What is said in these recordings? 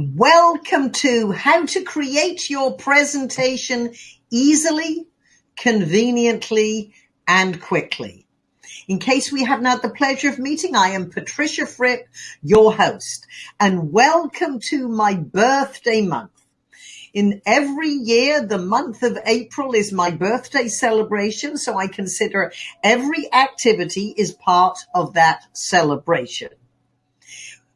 Welcome to how to create your presentation easily, conveniently, and quickly. In case we have not had the pleasure of meeting, I am Patricia Fripp, your host, and welcome to my birthday month. In every year, the month of April is my birthday celebration, so I consider every activity is part of that celebration.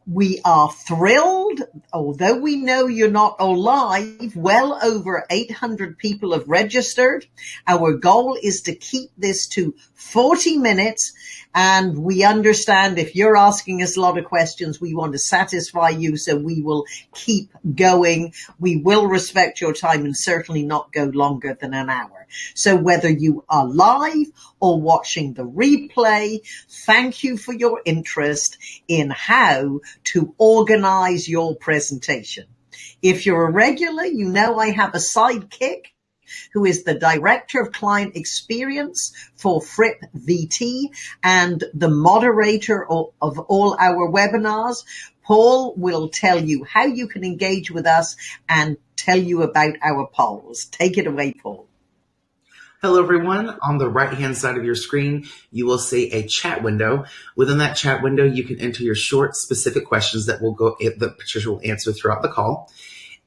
We are thrilled, although we know you're not all live, well over 800 people have registered. Our goal is to keep this to 40 minutes and we understand if you're asking us a lot of questions, we want to satisfy you. So we will keep going. We will respect your time and certainly not go longer than an hour. So whether you are live or watching the replay, thank you for your interest in how to organize your presentation. If you're a regular, you know I have a sidekick who is the Director of Client Experience for Fripp VT and the moderator of, of all our webinars. Paul will tell you how you can engage with us and tell you about our polls. Take it away, Paul. Hello, everyone. On the right hand side of your screen, you will see a chat window. Within that chat window, you can enter your short, specific questions that will go that Patricia will answer throughout the call.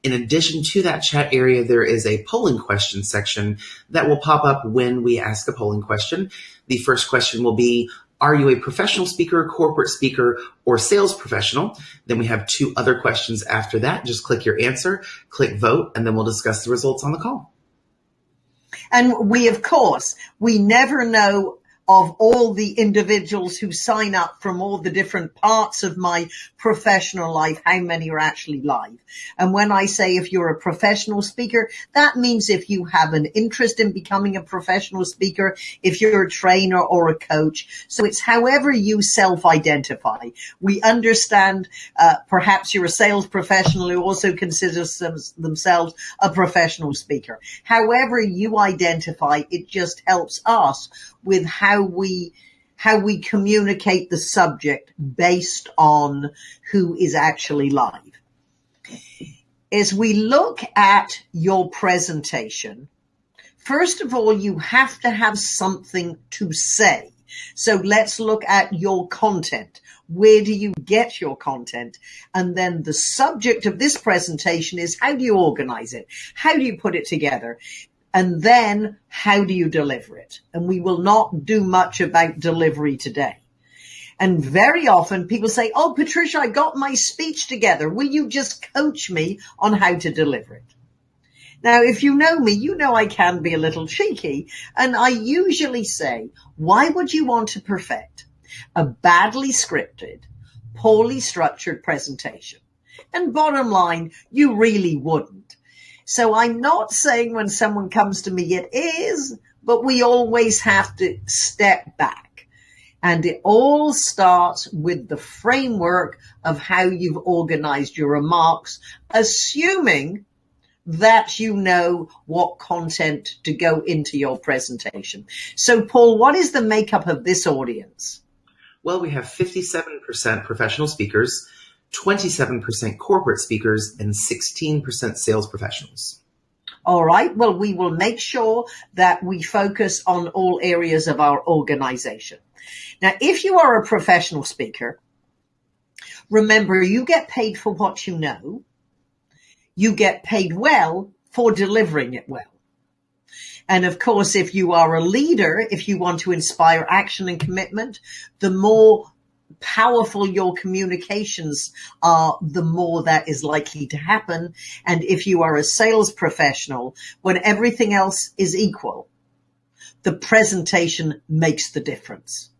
In addition to that chat area, there is a polling question section that will pop up when we ask a polling question. The first question will be, are you a professional speaker, corporate speaker, or sales professional? Then we have two other questions after that. Just click your answer, click vote, and then we'll discuss the results on the call. And we, of course, we never know of all the individuals who sign up from all the different parts of my professional life, how many are actually live. And when I say if you're a professional speaker, that means if you have an interest in becoming a professional speaker, if you're a trainer or a coach. So it's however you self-identify. We understand uh, perhaps you're a sales professional who also considers them, themselves a professional speaker. However you identify, it just helps us with how we how we communicate the subject based on who is actually live. As we look at your presentation, first of all, you have to have something to say. So let's look at your content. Where do you get your content? And then the subject of this presentation is how do you organize it? How do you put it together? And then how do you deliver it? And we will not do much about delivery today. And very often people say, Oh, Patricia, I got my speech together. Will you just coach me on how to deliver it? Now, if you know me, you know I can be a little cheeky and I usually say, why would you want to perfect a badly scripted, poorly structured presentation? And bottom line, you really wouldn't. So I'm not saying when someone comes to me, it is, but we always have to step back. And it all starts with the framework of how you've organized your remarks, assuming that you know what content to go into your presentation. So Paul, what is the makeup of this audience? Well, we have 57% professional speakers, 27% corporate speakers, and 16% sales professionals. All right. Well, we will make sure that we focus on all areas of our organization. Now, if you are a professional speaker, remember you get paid for what you know. You get paid well for delivering it well. And of course, if you are a leader, if you want to inspire action and commitment, the more powerful your communications are, the more that is likely to happen. And if you are a sales professional, when everything else is equal, the presentation makes the difference,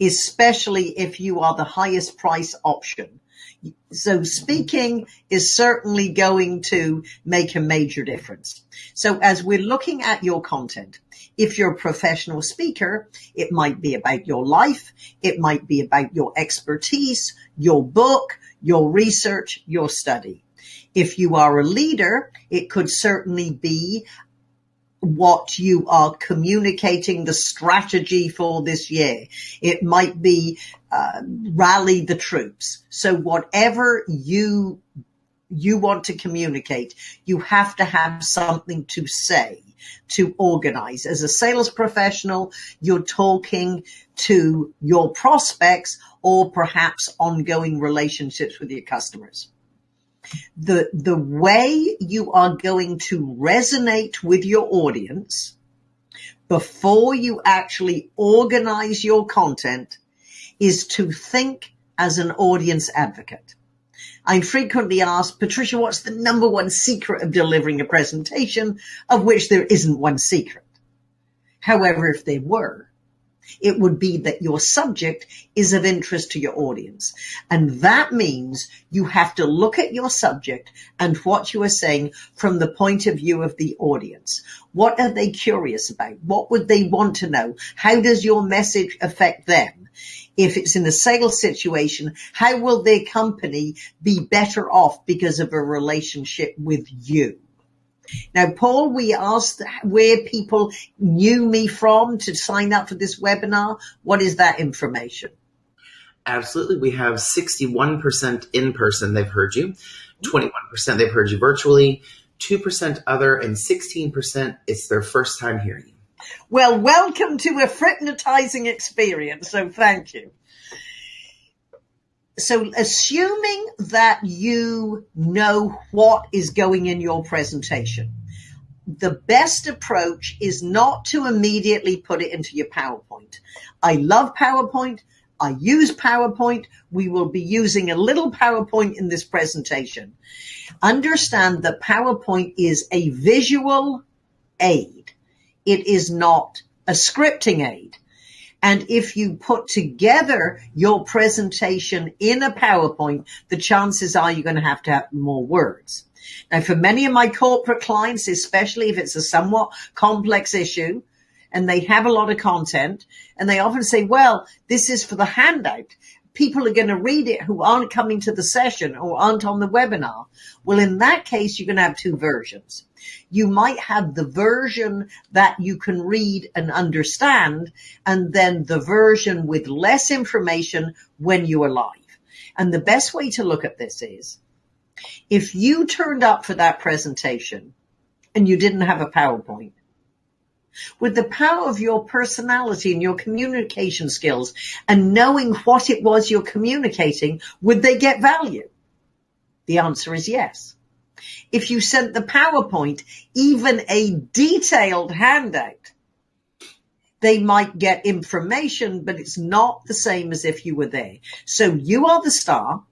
especially if you are the highest price option. So speaking is certainly going to make a major difference. So as we're looking at your content, if you're a professional speaker, it might be about your life. It might be about your expertise, your book, your research, your study. If you are a leader, it could certainly be what you are communicating the strategy for this year. It might be uh, rally the troops. So whatever you you want to communicate, you have to have something to say to organize. As a sales professional, you're talking to your prospects or perhaps ongoing relationships with your customers. The, the way you are going to resonate with your audience before you actually organize your content is to think as an audience advocate. I'm frequently asked, Patricia, what's the number one secret of delivering a presentation of which there isn't one secret? However, if there were, it would be that your subject is of interest to your audience. And that means you have to look at your subject and what you are saying from the point of view of the audience. What are they curious about? What would they want to know? How does your message affect them? If it's in a sales situation, how will their company be better off because of a relationship with you? Now, Paul, we asked where people knew me from to sign up for this webinar. What is that information? Absolutely. We have 61% in person, they've heard you, 21% they've heard you virtually, 2% other, and 16% it's their first time hearing you. Well, welcome to a hypnotizing experience. So thank you. So assuming that you know what is going in your presentation, the best approach is not to immediately put it into your PowerPoint. I love PowerPoint. I use PowerPoint. We will be using a little PowerPoint in this presentation. Understand that PowerPoint is a visual aid. It is not a scripting aid. And if you put together your presentation in a PowerPoint, the chances are you're going to have to have more words. Now, for many of my corporate clients, especially if it's a somewhat complex issue and they have a lot of content and they often say, well, this is for the handout people are going to read it who aren't coming to the session or aren't on the webinar. Well, in that case, you're going to have two versions. You might have the version that you can read and understand, and then the version with less information when you are live. And the best way to look at this is if you turned up for that presentation and you didn't have a PowerPoint, with the power of your personality and your communication skills and knowing what it was you're communicating, would they get value? The answer is yes. If you sent the PowerPoint, even a detailed handout, they might get information, but it's not the same as if you were there. So you are the star.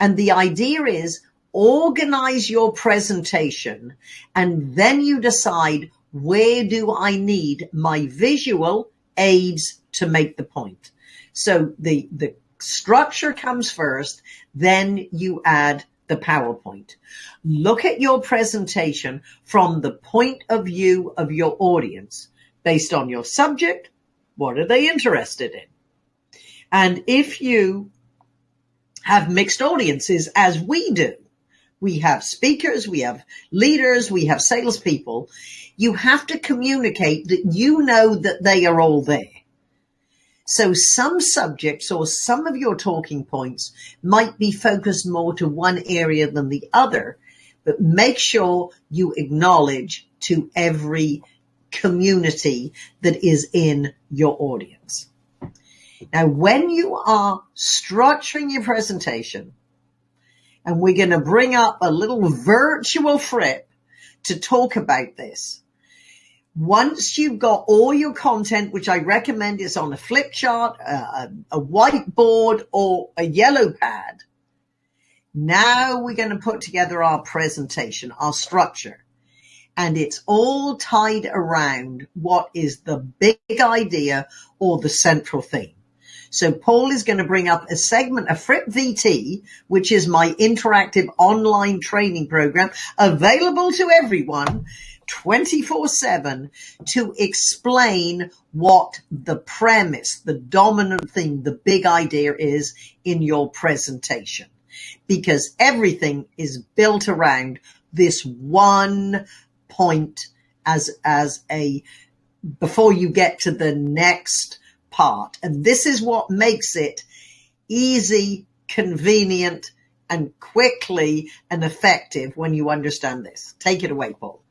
And the idea is organize your presentation and then you decide where do I need my visual aids to make the point? So the, the structure comes first, then you add the PowerPoint. Look at your presentation from the point of view of your audience based on your subject. What are they interested in? And if you have mixed audiences as we do, we have speakers, we have leaders, we have salespeople. You have to communicate that you know that they are all there. So some subjects or some of your talking points might be focused more to one area than the other, but make sure you acknowledge to every community that is in your audience. Now, when you are structuring your presentation, and we're going to bring up a little virtual Fripp to talk about this. Once you've got all your content, which I recommend is on a flip chart, a, a whiteboard or a yellow pad, now we're going to put together our presentation, our structure. And it's all tied around what is the big idea or the central theme. So Paul is going to bring up a segment of Fripp VT, which is my interactive online training program available to everyone 24 seven to explain what the premise, the dominant thing, the big idea is in your presentation. Because everything is built around this one point as, as a, before you get to the next part. And this is what makes it easy, convenient, and quickly and effective when you understand this. Take it away, Paul.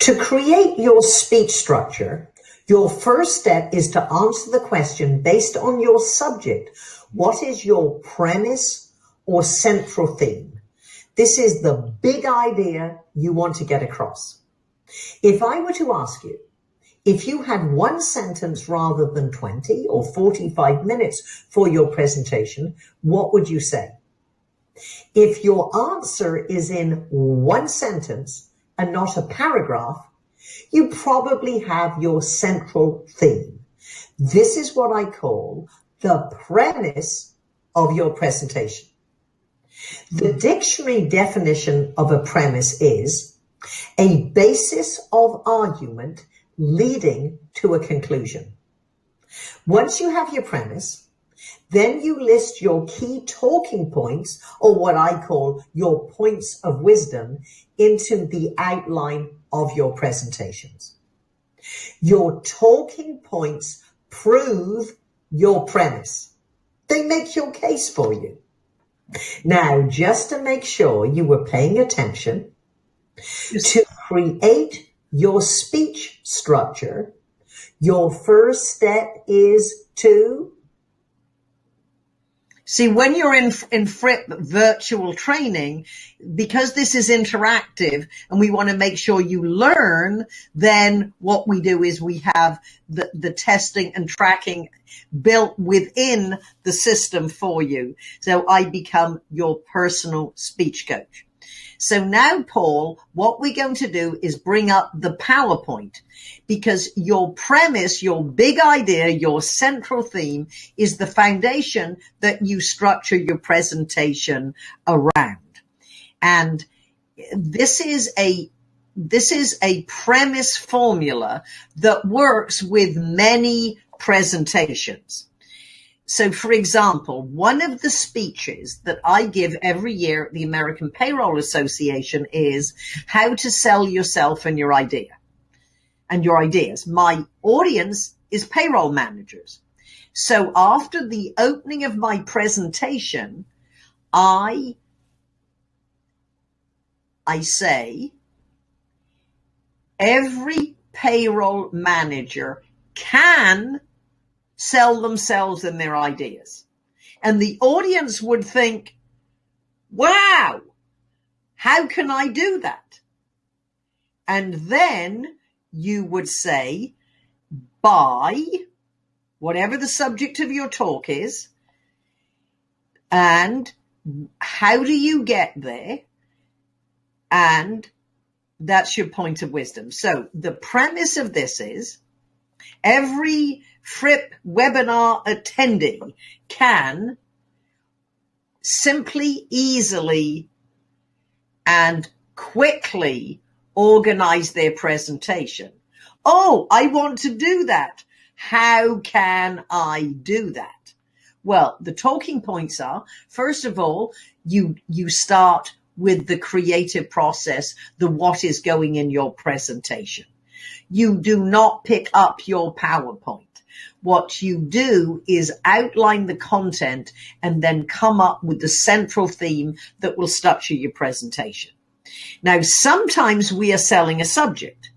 To create your speech structure, your first step is to answer the question based on your subject. What is your premise or central theme? This is the big idea you want to get across. If I were to ask you, if you had one sentence rather than 20 or 45 minutes for your presentation, what would you say? If your answer is in one sentence and not a paragraph, you probably have your central theme. This is what I call the premise of your presentation. The dictionary definition of a premise is a basis of argument leading to a conclusion. Once you have your premise, then you list your key talking points or what I call your points of wisdom into the outline of your presentations. Your talking points prove your premise. They make your case for you. Now, just to make sure you were paying attention, to create your speech structure, your first step is to See, when you're in, in Fripp virtual training, because this is interactive and we want to make sure you learn, then what we do is we have the, the testing and tracking built within the system for you. So I become your personal speech coach. So now, Paul, what we're going to do is bring up the PowerPoint because your premise, your big idea, your central theme is the foundation that you structure your presentation around. And this is a this is a premise formula that works with many presentations. So, for example, one of the speeches that I give every year at the American Payroll Association is how to sell yourself and your idea and your ideas. My audience is payroll managers. So after the opening of my presentation, I, I say every payroll manager can sell themselves and their ideas. And the audience would think, wow, how can I do that? And then you would say, by whatever the subject of your talk is, and how do you get there? And that's your point of wisdom. So the premise of this is every Fripp webinar attendee can simply, easily, and quickly organize their presentation. Oh, I want to do that. How can I do that? Well, the talking points are, first of all, you, you start with the creative process, the what is going in your presentation. You do not pick up your PowerPoint. What you do is outline the content and then come up with the central theme that will structure your presentation. Now, sometimes we are selling a subject.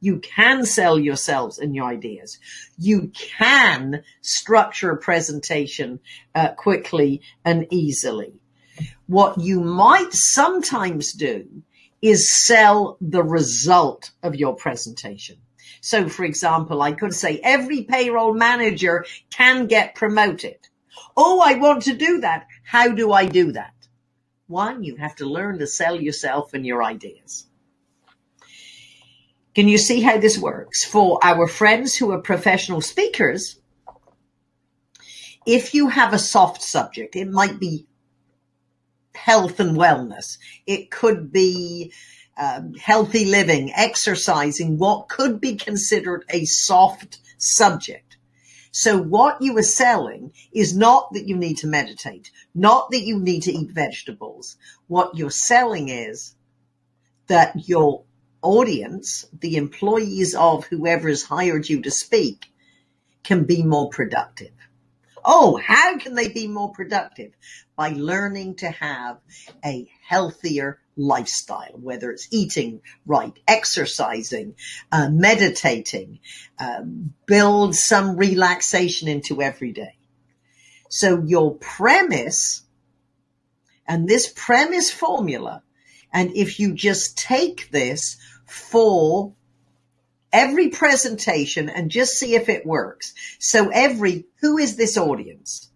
You can sell yourselves and your ideas. You can structure a presentation uh, quickly and easily. What you might sometimes do is sell the result of your presentation. So for example, I could say every payroll manager can get promoted. Oh, I want to do that. How do I do that? One, you have to learn to sell yourself and your ideas. Can you see how this works? For our friends who are professional speakers, if you have a soft subject, it might be health and wellness. It could be um, healthy living, exercising, what could be considered a soft subject. So what you are selling is not that you need to meditate, not that you need to eat vegetables. What you're selling is that your audience, the employees of whoever has hired you to speak, can be more productive. Oh, how can they be more productive? By learning to have a healthier lifestyle, whether it's eating right, exercising, uh, meditating, uh, build some relaxation into every day. So your premise and this premise formula, and if you just take this for every presentation and just see if it works. So every, who is this audience?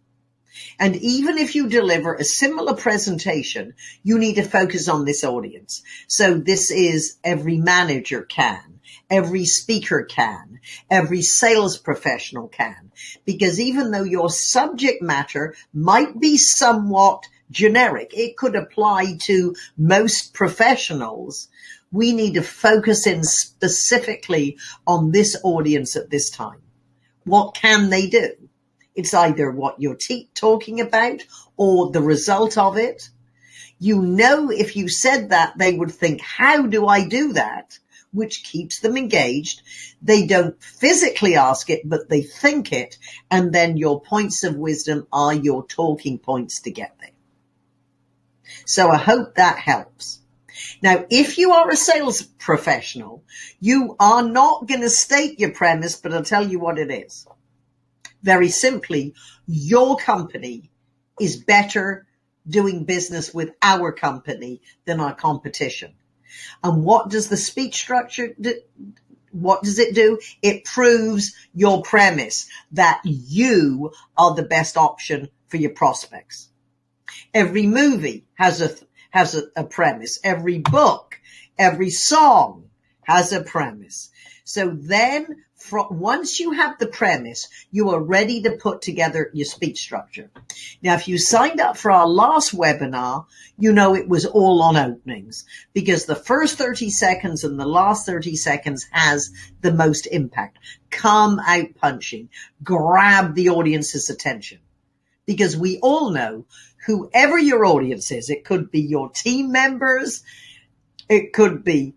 And even if you deliver a similar presentation, you need to focus on this audience. So this is every manager can, every speaker can, every sales professional can, because even though your subject matter might be somewhat generic, it could apply to most professionals. We need to focus in specifically on this audience at this time. What can they do? It's either what you're talking about or the result of it. You know, if you said that, they would think, how do I do that? Which keeps them engaged. They don't physically ask it, but they think it. And then your points of wisdom are your talking points to get there. So I hope that helps. Now, if you are a sales professional, you are not going to state your premise, but I'll tell you what it is very simply, your company is better doing business with our company than our competition. And what does the speech structure? What does it do? It proves your premise that you are the best option for your prospects. Every movie has a, has a, a premise. Every book, every song has a premise. So then once you have the premise, you are ready to put together your speech structure. Now, if you signed up for our last webinar, you know it was all on openings because the first 30 seconds and the last 30 seconds has the most impact. Come out punching, grab the audience's attention because we all know whoever your audience is, it could be your team members, it could be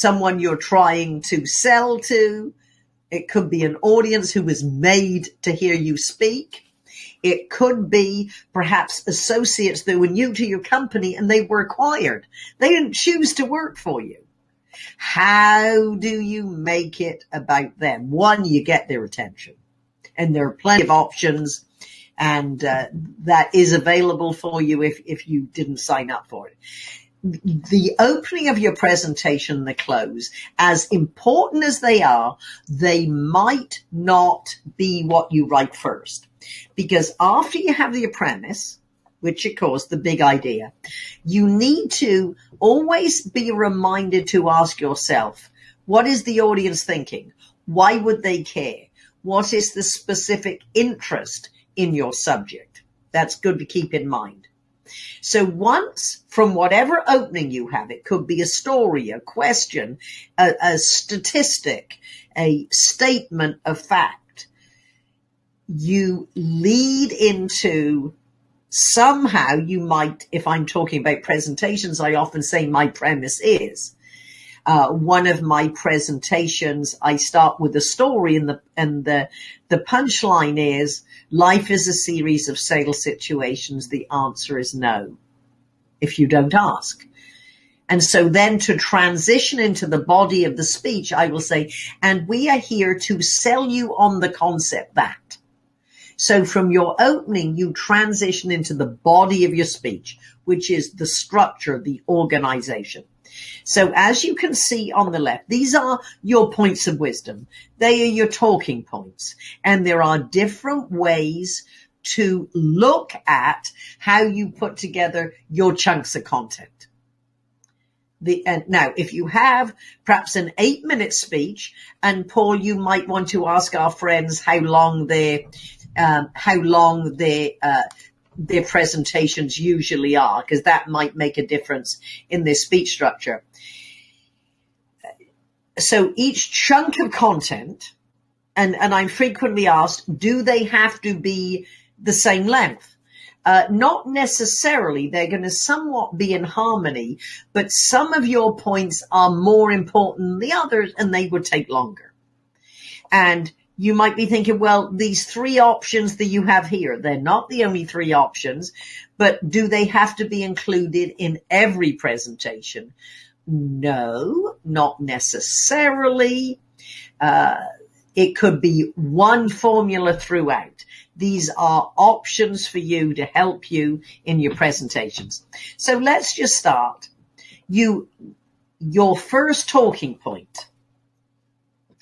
someone you're trying to sell to. It could be an audience who was made to hear you speak. It could be perhaps associates that were new to your company and they were acquired. They didn't choose to work for you. How do you make it about them? One, you get their attention and there are plenty of options and uh, that is available for you if, if you didn't sign up for it the opening of your presentation, the close, as important as they are, they might not be what you write first. Because after you have the premise, which of course the big idea, you need to always be reminded to ask yourself, what is the audience thinking? Why would they care? What is the specific interest in your subject? That's good to keep in mind. So once from whatever opening you have, it could be a story, a question, a, a statistic, a statement of fact, you lead into somehow you might, if I'm talking about presentations, I often say my premise is, uh, one of my presentations, I start with a story and the, and the, the punchline is life is a series of sales situations. The answer is no if you don't ask. And so then to transition into the body of the speech, I will say, and we are here to sell you on the concept that. So from your opening, you transition into the body of your speech, which is the structure, the organization. So as you can see on the left, these are your points of wisdom. They are your talking points. And there are different ways to look at how you put together your chunks of content. The, and now, if you have perhaps an eight minute speech, and Paul, you might want to ask our friends how long their, um, how long their, uh, their presentations usually are, because that might make a difference in their speech structure. So each chunk of content, and, and I'm frequently asked, do they have to be the same length? Uh, not necessarily. They're going to somewhat be in harmony, but some of your points are more important than the others and they would take longer. And you might be thinking, well, these three options that you have here, they're not the only three options, but do they have to be included in every presentation? No, not necessarily. Uh, it could be one formula throughout. These are options for you to help you in your presentations. So let's just start. You, your first talking point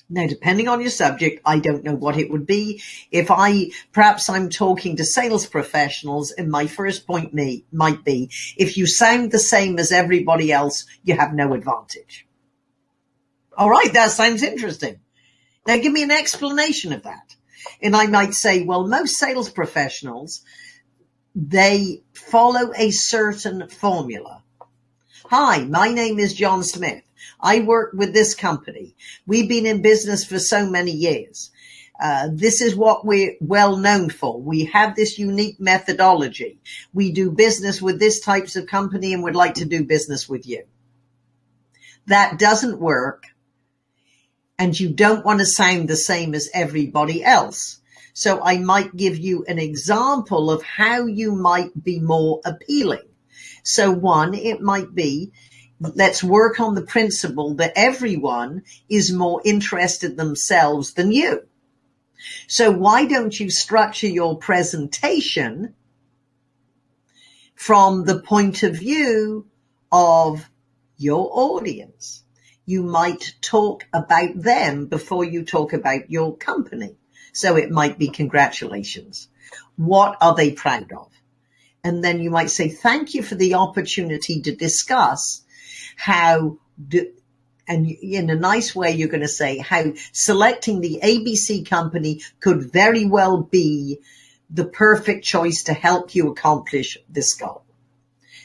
now, depending on your subject, I don't know what it would be. If I, perhaps I'm talking to sales professionals and my first point may, might be, if you sound the same as everybody else, you have no advantage. All right. That sounds interesting. Now give me an explanation of that. And I might say, well, most sales professionals, they follow a certain formula. Hi, my name is John Smith. I work with this company. We've been in business for so many years. Uh, this is what we're well known for. We have this unique methodology. We do business with this types of company and would like to do business with you. That doesn't work. And you don't want to sound the same as everybody else. So I might give you an example of how you might be more appealing. So one, it might be let's work on the principle that everyone is more interested themselves than you. So why don't you structure your presentation from the point of view of your audience? You might talk about them before you talk about your company. So it might be congratulations. What are they proud of? And then you might say, thank you for the opportunity to discuss how do, and in a nice way, you're going to say how selecting the ABC company could very well be the perfect choice to help you accomplish this goal.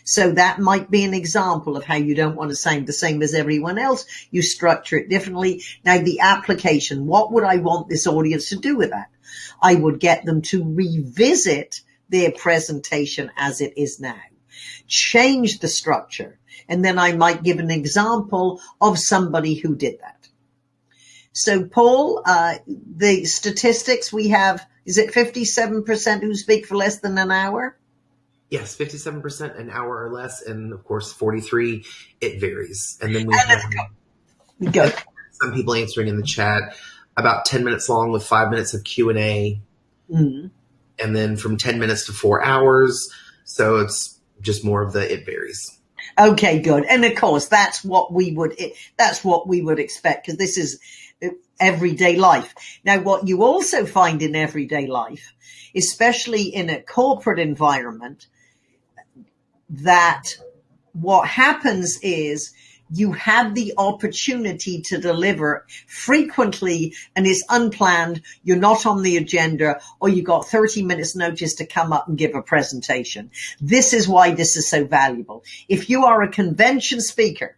So that might be an example of how you don't want to sound the same as everyone else. You structure it differently. Now the application, what would I want this audience to do with that? I would get them to revisit their presentation as it is now. Change the structure and then I might give an example of somebody who did that. So Paul, uh, the statistics we have, is it 57% who speak for less than an hour? Yes, 57% an hour or less. And of course, 43, it varies. And then we and have go. some people answering in the chat about 10 minutes long with five minutes of Q and A. Mm-hmm. And then from 10 minutes to four hours. So it's just more of the, it varies. Okay, good. And of course, that's what we would, that's what we would expect because this is uh, everyday life. Now, what you also find in everyday life, especially in a corporate environment, that what happens is you have the opportunity to deliver frequently and it's unplanned. You're not on the agenda or you got 30 minutes notice to come up and give a presentation. This is why this is so valuable. If you are a convention speaker,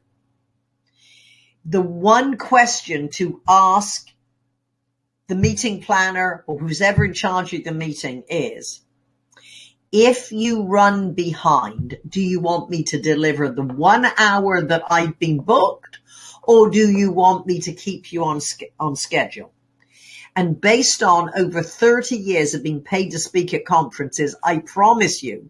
the one question to ask the meeting planner or who's ever in charge of the meeting is, if you run behind, do you want me to deliver the one hour that I've been booked or do you want me to keep you on, on schedule? And based on over 30 years of being paid to speak at conferences, I promise you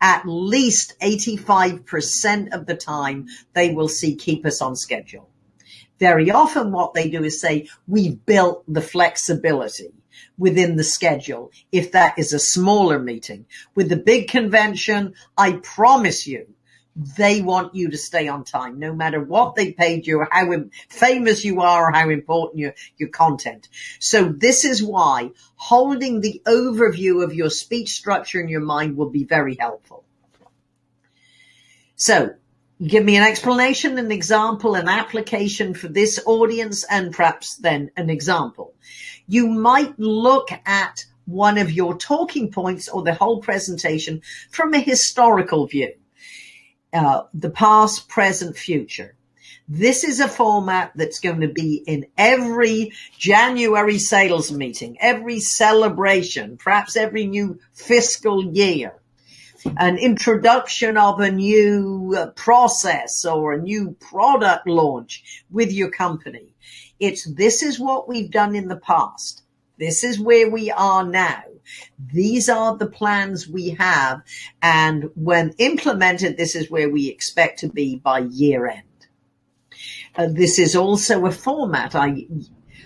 at least 85% of the time they will see keep us on schedule. Very often what they do is say, we've built the flexibility within the schedule if that is a smaller meeting. With the big convention, I promise you, they want you to stay on time, no matter what they paid you or how famous you are or how important your, your content. So this is why holding the overview of your speech structure in your mind will be very helpful. So give me an explanation, an example, an application for this audience, and perhaps then an example you might look at one of your talking points or the whole presentation from a historical view. Uh, the past, present, future. This is a format that's going to be in every January sales meeting, every celebration, perhaps every new fiscal year, an introduction of a new uh, process or a new product launch with your company. It's this is what we've done in the past. This is where we are now. These are the plans we have. And when implemented, this is where we expect to be by year end. Uh, this is also a format. I,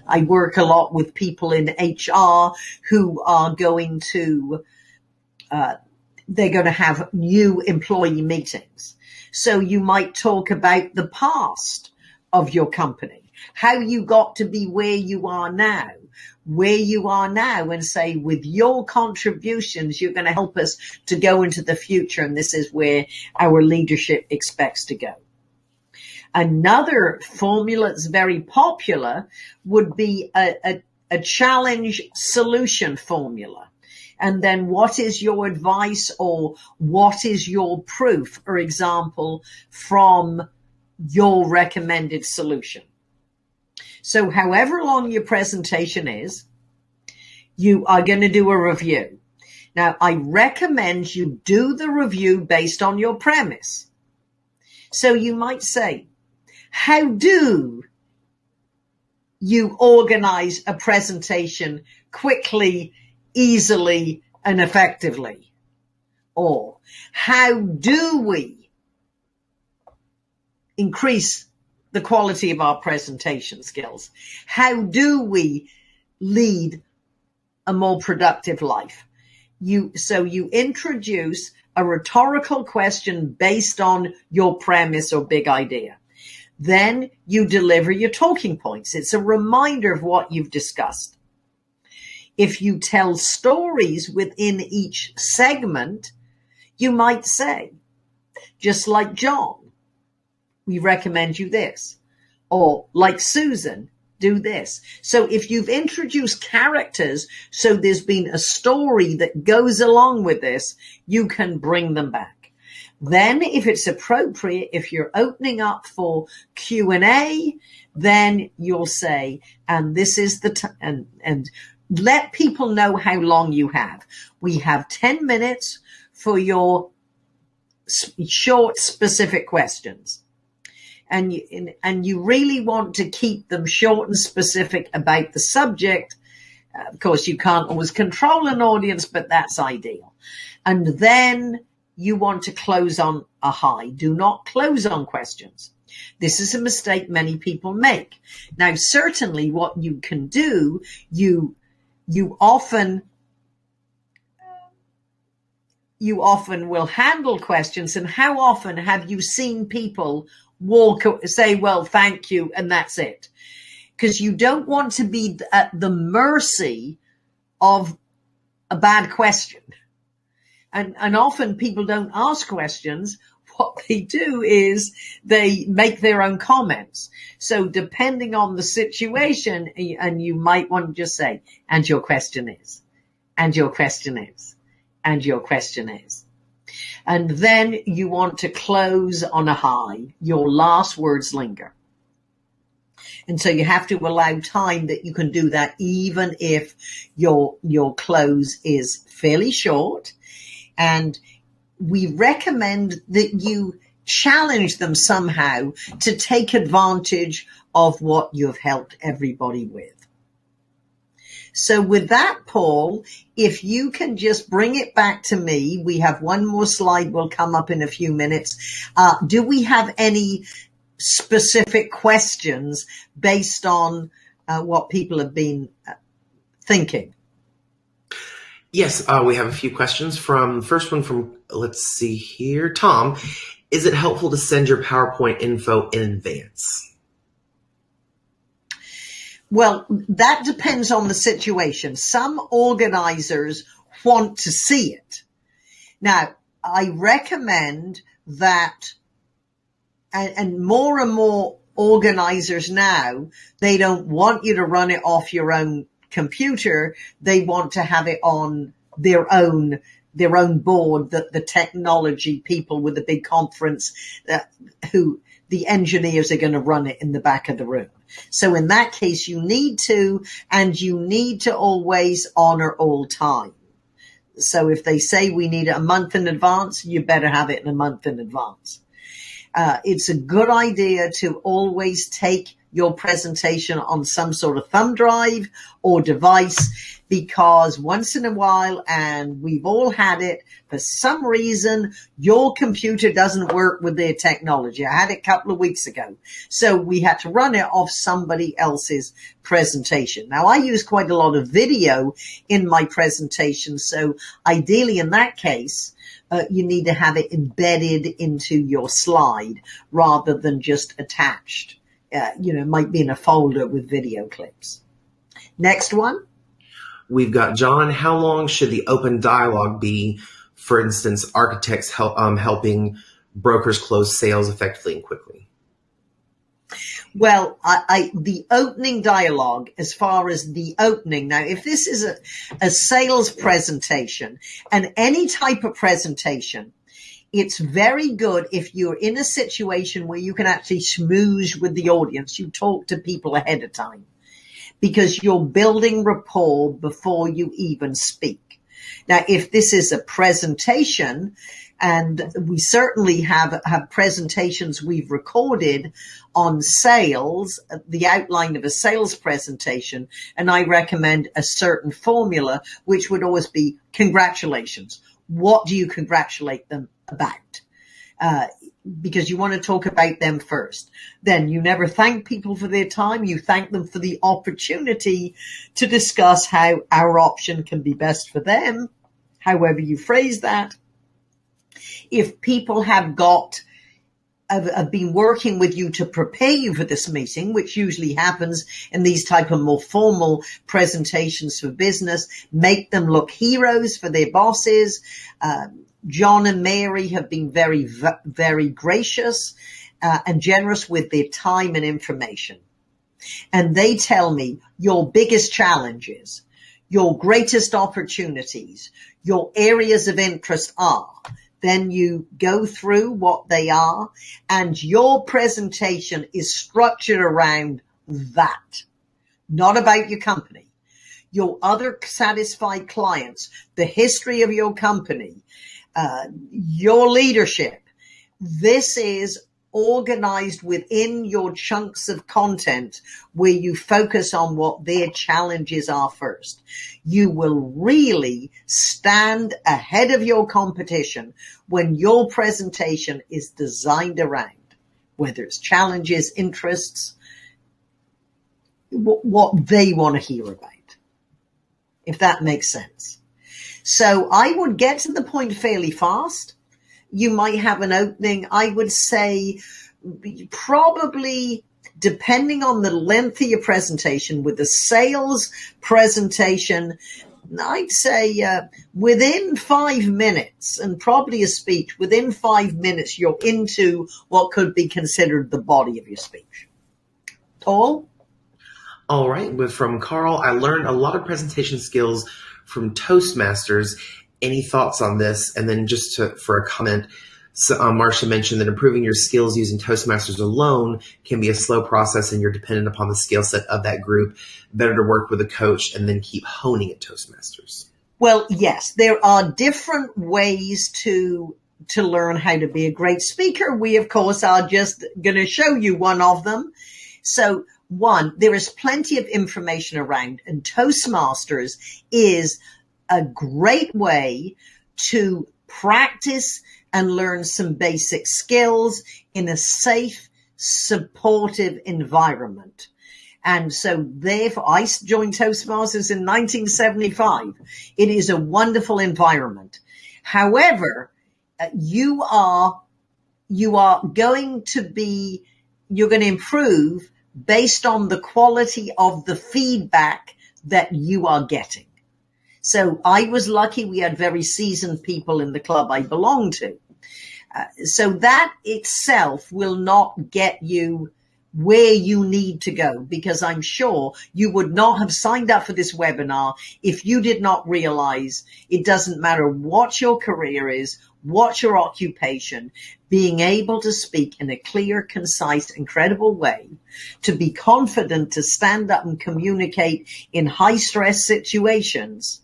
I work a lot with people in HR who are going to, uh, they're going to have new employee meetings. So you might talk about the past of your company, how you got to be where you are now, where you are now and say, with your contributions, you're going to help us to go into the future. And this is where our leadership expects to go. Another formula that's very popular would be a, a, a challenge solution formula. And then what is your advice or what is your proof, for example, from your recommended solution? So however long your presentation is, you are going to do a review. Now, I recommend you do the review based on your premise. So you might say, how do you organize a presentation quickly, easily, and effectively? Or how do we increase the quality of our presentation skills? How do we lead a more productive life? You, so you introduce a rhetorical question based on your premise or big idea. Then you deliver your talking points. It's a reminder of what you've discussed. If you tell stories within each segment, you might say, just like John, we recommend you this. Or like Susan, do this. So if you've introduced characters, so there's been a story that goes along with this, you can bring them back. Then if it's appropriate, if you're opening up for Q&A, then you'll say, and this is the, t- and, and let people know how long you have. We have 10 minutes for your short, specific questions. And you, and you really want to keep them short and specific about the subject. Uh, of course, you can't always control an audience, but that's ideal. And then you want to close on a high. Do not close on questions. This is a mistake many people make. Now, certainly what you can do, you, you often, you often will handle questions. And how often have you seen people walk, say, well, thank you. And that's it. Because you don't want to be at the mercy of a bad question and, and often people don't ask questions. What they do is they make their own comments. So depending on the situation, and you might want to just say, and your question is, and your question is, and your question is. And then you want to close on a high. Your last words linger. And so you have to allow time that you can do that even if your, your close is fairly short and we recommend that you challenge them somehow to take advantage of what you've helped everybody with. So with that, Paul, if you can just bring it back to me, we have one more slide will come up in a few minutes. Uh, do we have any specific questions based on uh, what people have been uh, thinking? Yes, uh, we have a few questions from first one from let's see here, Tom. Is it helpful to send your PowerPoint info in advance? Well, that depends on the situation. Some organizers want to see it. Now, I recommend that, and, and more and more organizers now, they don't want you to run it off your own computer, they want to have it on their own their own board that the technology people with the big conference uh, who the engineers are going to run it in the back of the room. So in that case, you need to, and you need to always honor all time. So if they say we need it a month in advance, you better have it in a month in advance. Uh, it's a good idea to always take your presentation on some sort of thumb drive or device because once in a while, and we've all had it, for some reason, your computer doesn't work with their technology. I had it a couple of weeks ago. So we had to run it off somebody else's presentation. Now I use quite a lot of video in my presentation. So ideally in that case, uh, you need to have it embedded into your slide rather than just attached. Uh, you know, might be in a folder with video clips. Next one. We've got John. How long should the open dialogue be? For instance, architects help, um, helping brokers close sales effectively and quickly. Well, I, I, the opening dialogue, as far as the opening now, if this is a, a sales presentation and any type of presentation, it's very good if you're in a situation where you can actually schmooze with the audience. You talk to people ahead of time because you're building rapport before you even speak. Now, if this is a presentation, and we certainly have, have presentations we've recorded on sales, the outline of a sales presentation, and I recommend a certain formula, which would always be congratulations. What do you congratulate them about? Uh, because you want to talk about them first. Then you never thank people for their time. You thank them for the opportunity to discuss how our option can be best for them, however you phrase that. If people have got have, have been working with you to prepare you for this meeting, which usually happens in these type of more formal presentations for business, make them look heroes for their bosses. Um, John and Mary have been very, very gracious uh, and generous with their time and information. And they tell me your biggest challenges, your greatest opportunities, your areas of interest are. Then you go through what they are and your presentation is structured around that, not about your company your other satisfied clients, the history of your company, uh, your leadership. This is organized within your chunks of content where you focus on what their challenges are first. You will really stand ahead of your competition when your presentation is designed around whether it's challenges, interests, what they want to hear about, if that makes sense. So I would get to the point fairly fast. You might have an opening. I would say probably depending on the length of your presentation with the sales presentation, I'd say uh, within five minutes and probably a speech, within five minutes, you're into what could be considered the body of your speech. Paul? All right. With from Carl, I learned a lot of presentation skills from Toastmasters. Any thoughts on this? And then just to, for a comment, so, um, Marcia mentioned that improving your skills using Toastmasters alone can be a slow process and you're dependent upon the skill set of that group. Better to work with a coach and then keep honing at Toastmasters. Well, yes, there are different ways to to learn how to be a great speaker. We, of course, are just going to show you one of them. So one, there is plenty of information around and Toastmasters is a great way to practice and learn some basic skills in a safe, supportive environment. And so therefore I joined Toastmasters in 1975. It is a wonderful environment. However, uh, you are, you are going to be, you're going to improve based on the quality of the feedback that you are getting. So I was lucky we had very seasoned people in the club I belong to. Uh, so that itself will not get you where you need to go because I'm sure you would not have signed up for this webinar if you did not realize it doesn't matter what your career is, what your occupation, being able to speak in a clear, concise and credible way, to be confident to stand up and communicate in high stress situations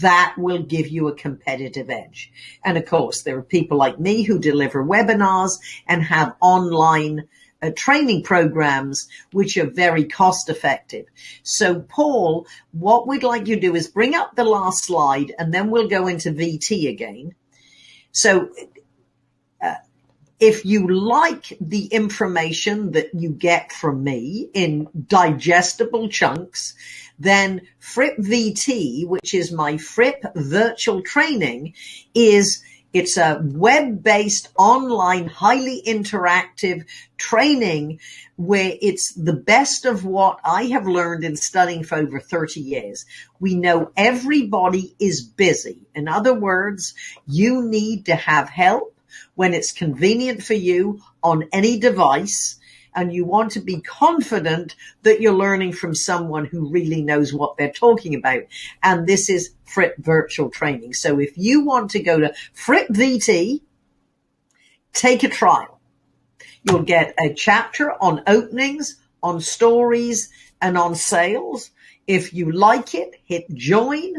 that will give you a competitive edge. And of course, there are people like me who deliver webinars and have online uh, training programs which are very cost effective. So Paul, what we'd like you to do is bring up the last slide and then we'll go into VT again. So uh, if you like the information that you get from me in digestible chunks, then Fripp VT, which is my Fripp virtual training, is it's a web-based online, highly interactive training where it's the best of what I have learned in studying for over 30 years. We know everybody is busy. In other words, you need to have help when it's convenient for you on any device and you want to be confident that you're learning from someone who really knows what they're talking about. And this is Fripp virtual training. So if you want to go to Fripp VT, take a trial. You'll get a chapter on openings, on stories, and on sales. If you like it, hit join.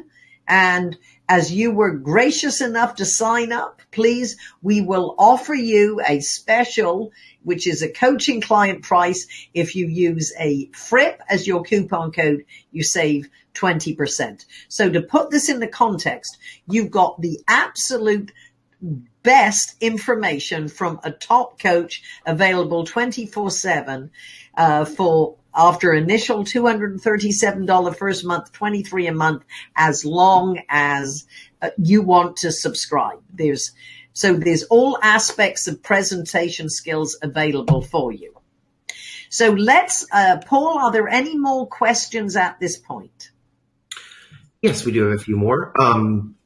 And as you were gracious enough to sign up, please, we will offer you a special which is a coaching client price. If you use a Fripp as your coupon code, you save 20%. So to put this in the context, you've got the absolute best information from a top coach available 24 seven, uh, for after initial $237 first month, 23 a month, as long as uh, you want to subscribe. There's so there's all aspects of presentation skills available for you. So let's, uh, Paul, are there any more questions at this point? Yes, we do have a few more. Um,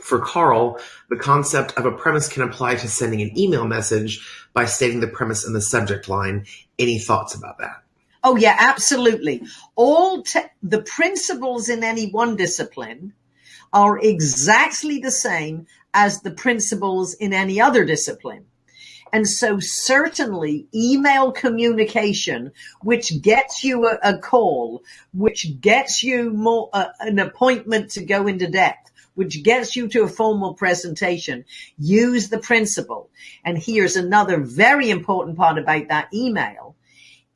for Carl, the concept of a premise can apply to sending an email message by stating the premise in the subject line. Any thoughts about that? Oh yeah, absolutely. All the principles in any one discipline are exactly the same as the principles in any other discipline. And so certainly email communication, which gets you a, a call, which gets you more, uh, an appointment to go into depth, which gets you to a formal presentation, use the principle. And here's another very important part about that email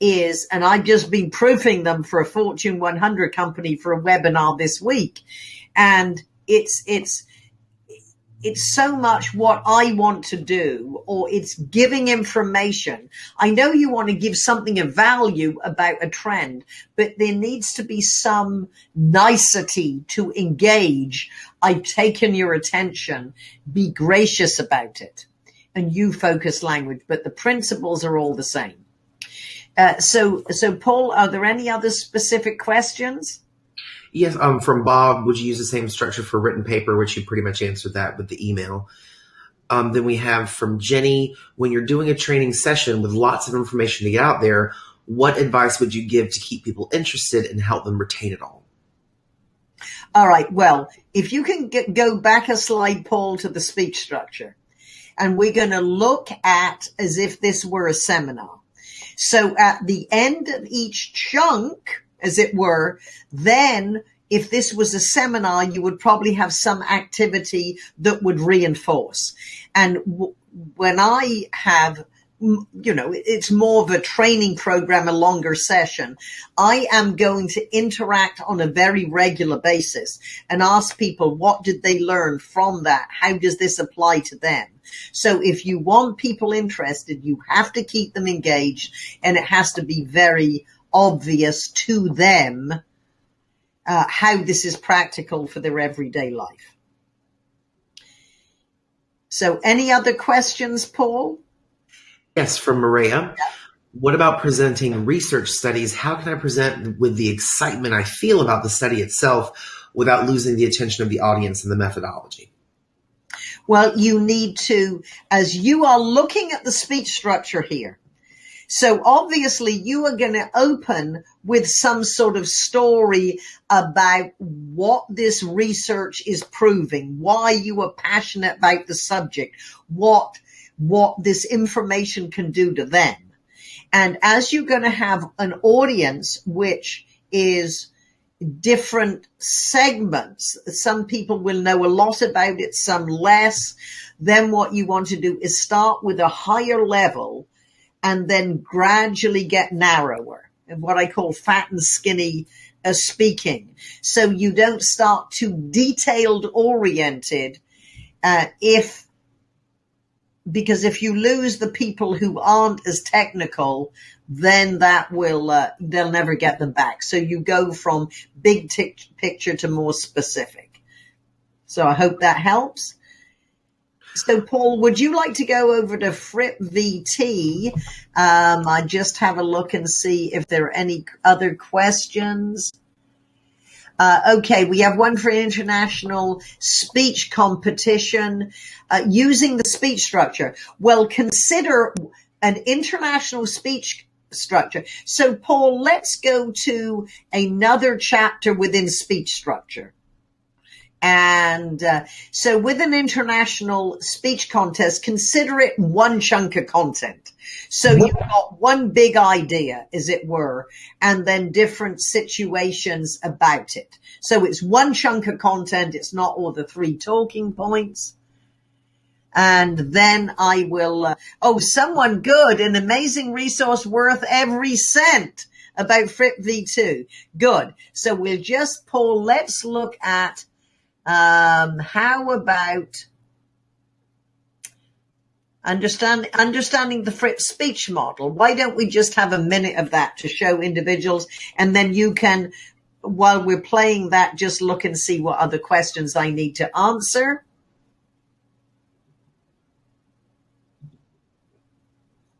is, and I've just been proofing them for a Fortune 100 company for a webinar this week. And it's, it's, it's so much what I want to do, or it's giving information. I know you want to give something of value about a trend, but there needs to be some nicety to engage. I've taken your attention. Be gracious about it. And you focus language, but the principles are all the same. Uh, so, so Paul, are there any other specific questions? Yes, um, from Bob, would you use the same structure for written paper, which you pretty much answered that with the email. Um, then we have from Jenny, when you're doing a training session with lots of information to get out there, what advice would you give to keep people interested and help them retain it all? All right. Well, if you can get, go back a slide, Paul, to the speech structure, and we're going to look at as if this were a seminar. So at the end of each chunk, as it were, then if this was a seminar, you would probably have some activity that would reinforce. And when I have you know, it's more of a training program, a longer session. I am going to interact on a very regular basis and ask people, what did they learn from that? How does this apply to them? So if you want people interested, you have to keep them engaged and it has to be very obvious to them uh, how this is practical for their everyday life. So, any other questions, Paul? Yes, from Maria. What about presenting research studies? How can I present with the excitement I feel about the study itself without losing the attention of the audience and the methodology? Well, you need to, as you are looking at the speech structure here, so obviously you are going to open with some sort of story about what this research is proving, why you are passionate about the subject, what, what this information can do to them. And as you're going to have an audience, which is different segments. Some people will know a lot about it, some less. Then what you want to do is start with a higher level and then gradually get narrower And what I call fat and skinny uh, speaking. So you don't start too detailed oriented uh, if because if you lose the people who aren't as technical, then that will uh, they'll never get them back. So you go from big picture to more specific. So I hope that helps. So, Paul, would you like to go over to Fripp VT? Um, I just have a look and see if there are any other questions. Uh, okay, we have one for international speech competition uh, using the speech structure. Well, consider an international speech structure. So, Paul, let's go to another chapter within speech structure. And uh, so, with an international speech contest, consider it one chunk of content. So, you've got one big idea, as it were, and then different situations about it. So, it's one chunk of content, it's not all the three talking points. And then I will, uh, oh, someone good, an amazing resource worth every cent about Fripp VT. Good. So we'll just, Paul, let's look at um, how about understand, understanding the Fripp speech model? Why don't we just have a minute of that to show individuals and then you can, while we're playing that, just look and see what other questions I need to answer.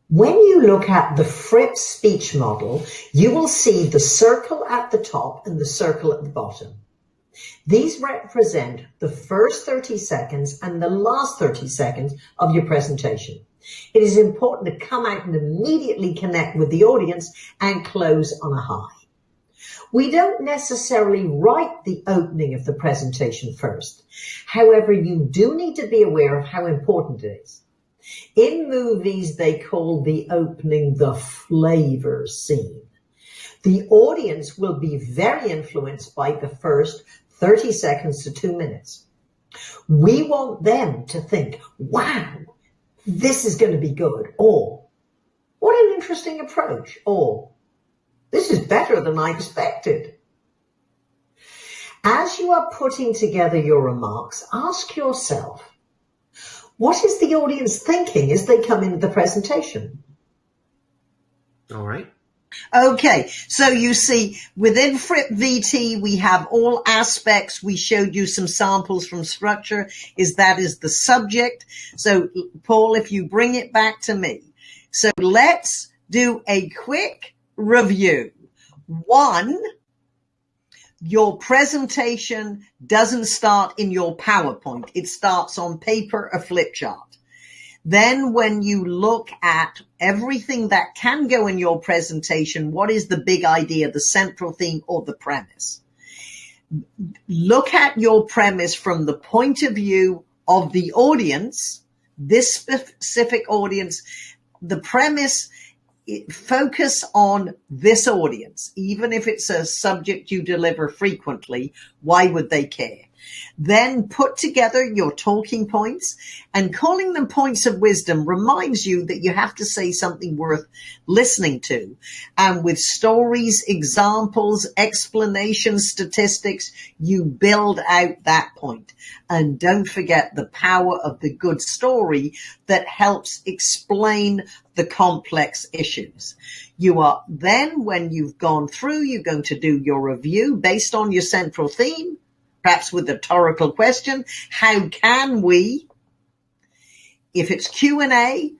When you look at the Fripp speech model, you will see the circle at the top and the circle at the bottom. These represent the first 30 seconds and the last 30 seconds of your presentation. It is important to come out and immediately connect with the audience and close on a high. We don't necessarily write the opening of the presentation first. However, you do need to be aware of how important it is. In movies, they call the opening the flavor scene. The audience will be very influenced by the first 30 seconds to two minutes. We want them to think, wow, this is going to be good. Or, what an interesting approach. Or, this is better than I expected. As you are putting together your remarks, ask yourself, what is the audience thinking as they come into the presentation? All right. Okay, so you see within Fripp VT, we have all aspects. We showed you some samples from structure is that is the subject. So Paul, if you bring it back to me. So let's do a quick review. One, your presentation doesn't start in your PowerPoint. It starts on paper, a flip chart. Then when you look at everything that can go in your presentation, what is the big idea, the central theme or the premise? Look at your premise from the point of view of the audience, this specific audience, the premise focus on this audience, even if it's a subject you deliver frequently, why would they care? Then put together your talking points and calling them points of wisdom reminds you that you have to say something worth listening to. And with stories, examples, explanations, statistics, you build out that point. And don't forget the power of the good story that helps explain the complex issues. You are then, when you've gone through, you're going to do your review based on your central theme perhaps with a rhetorical question. How can we, if it's Q&A,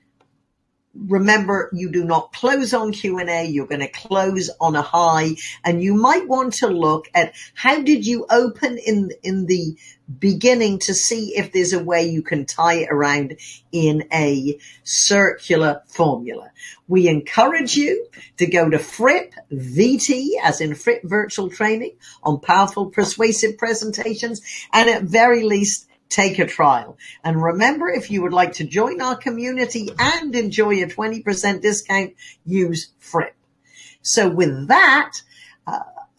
remember you do not close on q&a you're going to close on a high and you might want to look at how did you open in in the beginning to see if there's a way you can tie it around in a circular formula we encourage you to go to fripp vt as in fripp virtual training on powerful persuasive presentations and at very least take a trial. And remember, if you would like to join our community and enjoy a 20% discount, use Fripp. So with that,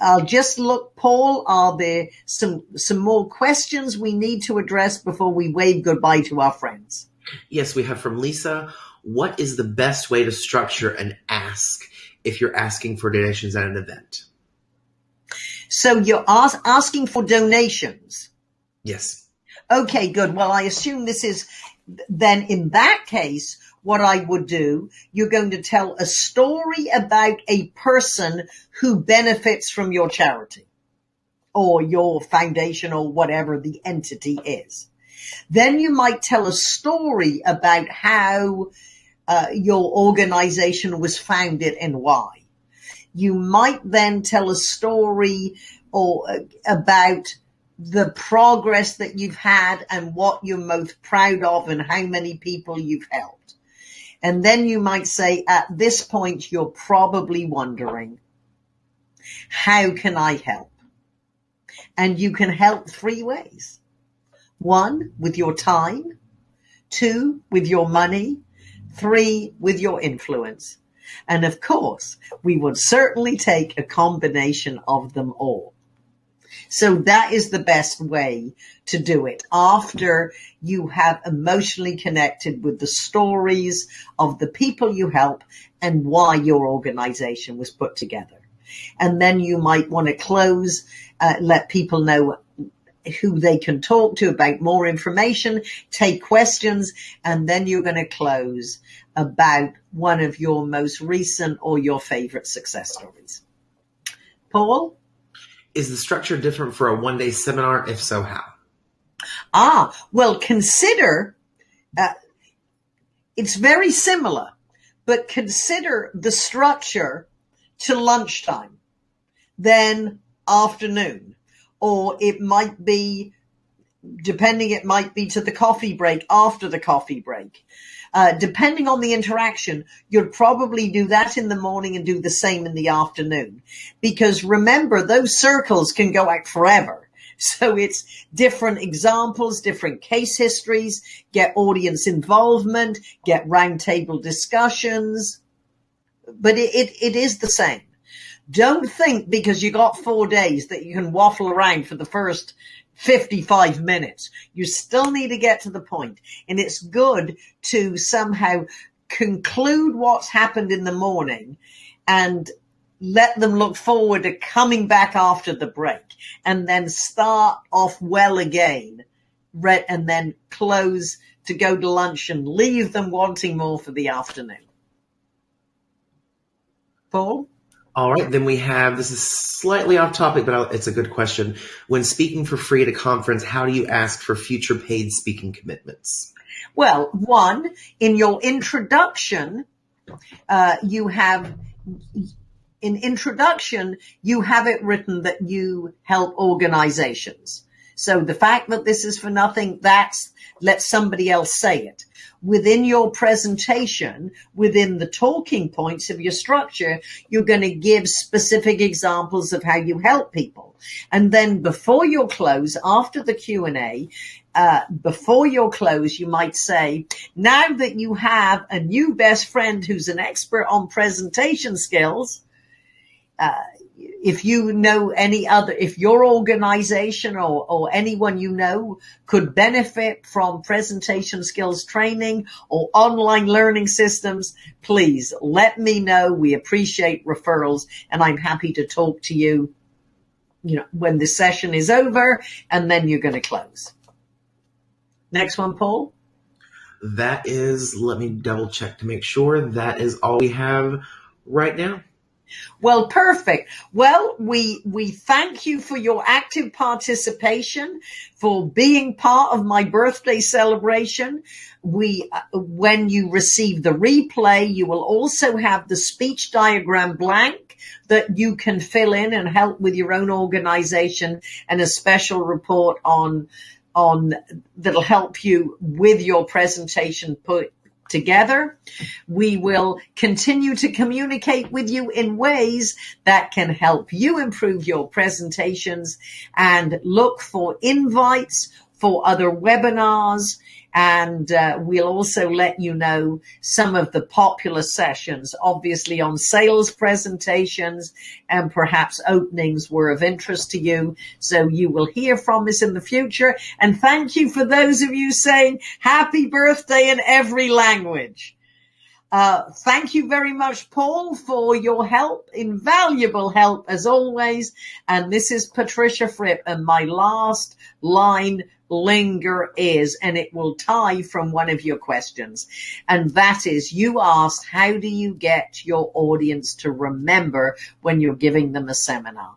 I'll just look, Paul, are there some, some more questions we need to address before we wave goodbye to our friends? Yes, we have from Lisa. what is the best way to structure an ask if you're asking for donations at an event? So you're ask, asking for donations. Yes. Okay, good. Well, I assume this is then in that case, what I would do, you're going to tell a story about a person who benefits from your charity or your foundation or whatever the entity is. Then you might tell a story about how uh, your organization was founded and why. You might then tell a story or uh, about the progress that you've had and what you're most proud of and how many people you've helped. And then you might say, at this point, you're probably wondering, how can I help? And you can help three ways. One, with your time. Two, with your money. Three, with your influence. And of course, we would certainly take a combination of them all. So that is the best way to do it after you have emotionally connected with the stories of the people you help and why your organization was put together. And then you might want to close, uh, let people know who they can talk to about more information, take questions, and then you're going to close about one of your most recent or your favorite success stories. Paul? Is the structure different for a one day seminar? If so, how? Ah, well, consider uh, it's very similar, but consider the structure to lunchtime, then afternoon, or it might be, depending, it might be to the coffee break after the coffee break. Uh, depending on the interaction, you'd probably do that in the morning and do the same in the afternoon. Because remember, those circles can go out forever. So it's different examples, different case histories, get audience involvement, get roundtable discussions. But it, it, it is the same. Don't think because you got four days that you can waffle around for the first 55 minutes. You still need to get to the point. And it's good to somehow conclude what's happened in the morning and let them look forward to coming back after the break and then start off well again and then close to go to lunch and leave them wanting more for the afternoon. Paul? All right, then we have this is slightly off topic, but it's a good question. When speaking for free at a conference, how do you ask for future paid speaking commitments? Well, one, in your introduction, uh, you have in introduction, you have it written that you help organizations. So the fact that this is for nothing, that's let somebody else say it. Within your presentation, within the talking points of your structure, you're going to give specific examples of how you help people. And then before your close, after the Q&A, uh, before your close, you might say, now that you have a new best friend who's an expert on presentation skills, uh, if you know any other, if your organization or, or anyone you know could benefit from presentation skills training or online learning systems, please let me know. We appreciate referrals and I'm happy to talk to you, you know, when the session is over and then you're going to close. Next one, Paul. That is, let me double check to make sure that is all we have right now. Well, perfect. Well, we, we thank you for your active participation, for being part of my birthday celebration. We, uh, when you receive the replay, you will also have the speech diagram blank that you can fill in and help with your own organization and a special report on on that'll help you with your presentation put together. We will continue to communicate with you in ways that can help you improve your presentations and look for invites for other webinars and uh, we'll also let you know some of the popular sessions, obviously on sales presentations and perhaps openings were of interest to you. So you will hear from us in the future. And thank you for those of you saying happy birthday in every language. Uh, thank you very much, Paul, for your help, invaluable help as always. And this is Patricia Fripp, and my last line linger is, and it will tie from one of your questions. And that is, you asked, how do you get your audience to remember when you're giving them a seminar?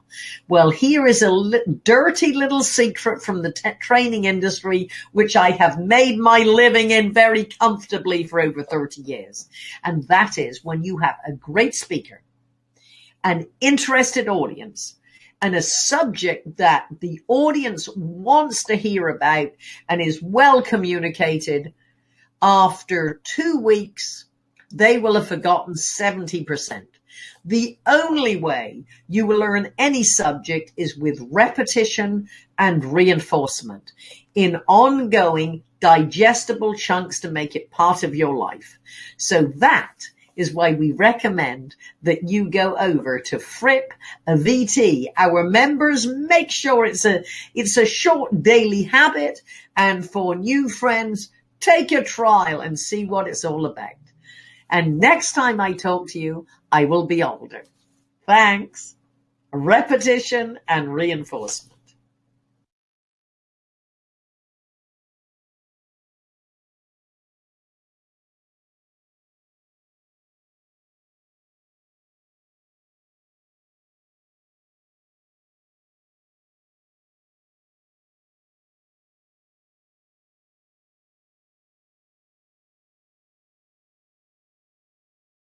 Well, here is a li- dirty little secret from the training industry, which I have made my living in very comfortably for over 30 years. And that is when you have a great speaker, an interested audience, and a subject that the audience wants to hear about and is well communicated, after two weeks, they will have forgotten 70%. The only way you will learn any subject is with repetition and reinforcement in ongoing digestible chunks to make it part of your life. So that is why we recommend that you go over to Fripp VT. Our members make sure it's a, it's a short daily habit. And for new friends, take a trial and see what it's all about. And next time I talk to you, I will be older. Thanks. Repetition and reinforcement.